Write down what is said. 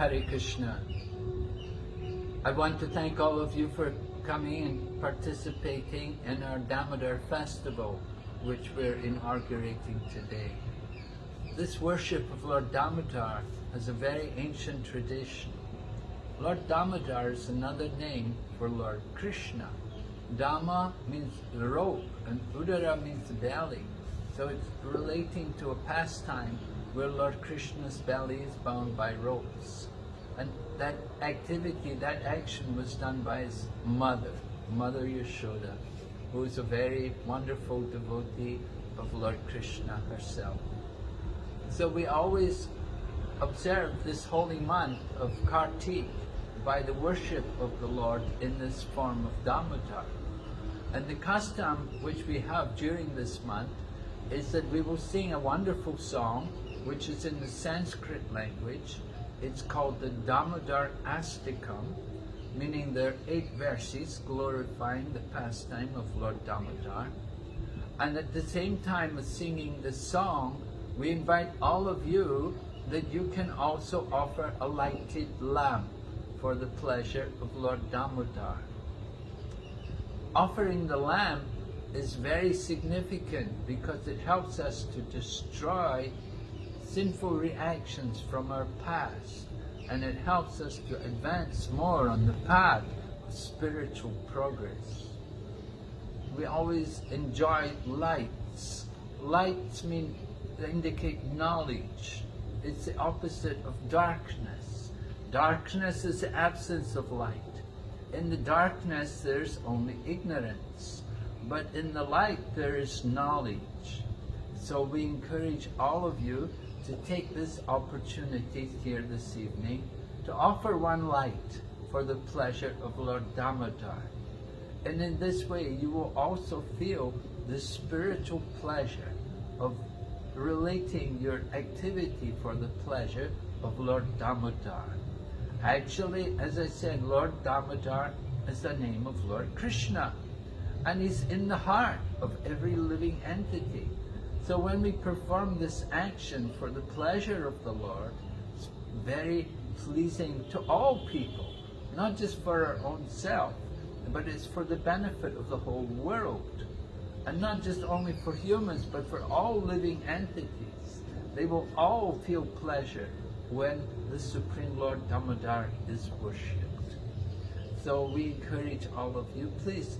Hare Krishna. I want to thank all of you for coming and participating in our Damodar festival, which we're inaugurating today. This worship of Lord Damodar has a very ancient tradition. Lord Damodar is another name for Lord Krishna. Dama means rope and Udara means belly. So it's relating to a pastime where Lord Krishna's belly is bound by ropes. And that activity, that action was done by his mother, Mother Yashoda, who is a very wonderful devotee of Lord Krishna herself. So we always observe this holy month of Kartik by the worship of the Lord in this form of Damodar. And the custom which we have during this month is that we will sing a wonderful song which is in the Sanskrit language. It's called the Damodar Astakam, meaning there are eight verses glorifying the pastime of Lord Damodar. And at the same time as singing the song, we invite all of you that you can also offer a lighted lamp for the pleasure of Lord Damodar. Offering the lamp is very significant because it helps us to destroy sinful reactions from our past and it helps us to advance more on the path of spiritual progress. We always enjoy lights. Lights mean indicate knowledge. It's the opposite of darkness. Darkness is the absence of light. In the darkness there's only ignorance, but in the light there is knowledge. So we encourage all of you to take this opportunity here this evening to offer one light for the pleasure of Lord Damodar. And in this way you will also feel the spiritual pleasure of relating your activity for the pleasure of Lord Damodar. Actually, as I said, Lord Damodar is the name of Lord Krishna and he's in the heart of every living entity. So when we perform this action for the pleasure of the Lord, it's very pleasing to all people, not just for our own self, but it's for the benefit of the whole world. And not just only for humans, but for all living entities. They will all feel pleasure when the Supreme Lord Damodar is worshipped. So we encourage all of you, please